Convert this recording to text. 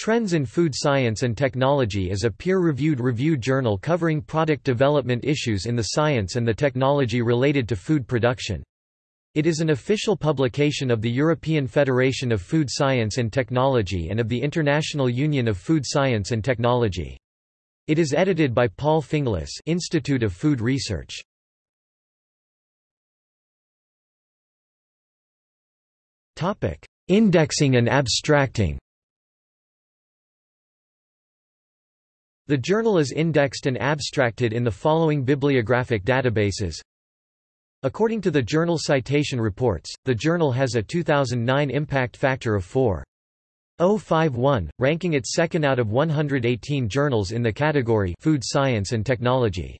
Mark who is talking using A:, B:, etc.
A: Trends in Food Science and Technology is a peer-reviewed review journal covering product development issues in the science and the technology related to food production. It is an official publication of the European Federation of Food Science and Technology and of the International Union of Food Science and Technology. It is edited by Paul Finglas Institute of Food Research. Indexing and abstracting The journal is indexed and abstracted in the following bibliographic databases. According to the Journal Citation Reports, the journal has a 2009 impact factor of 4.051, ranking it second out of 118 journals in the category Food Science and Technology.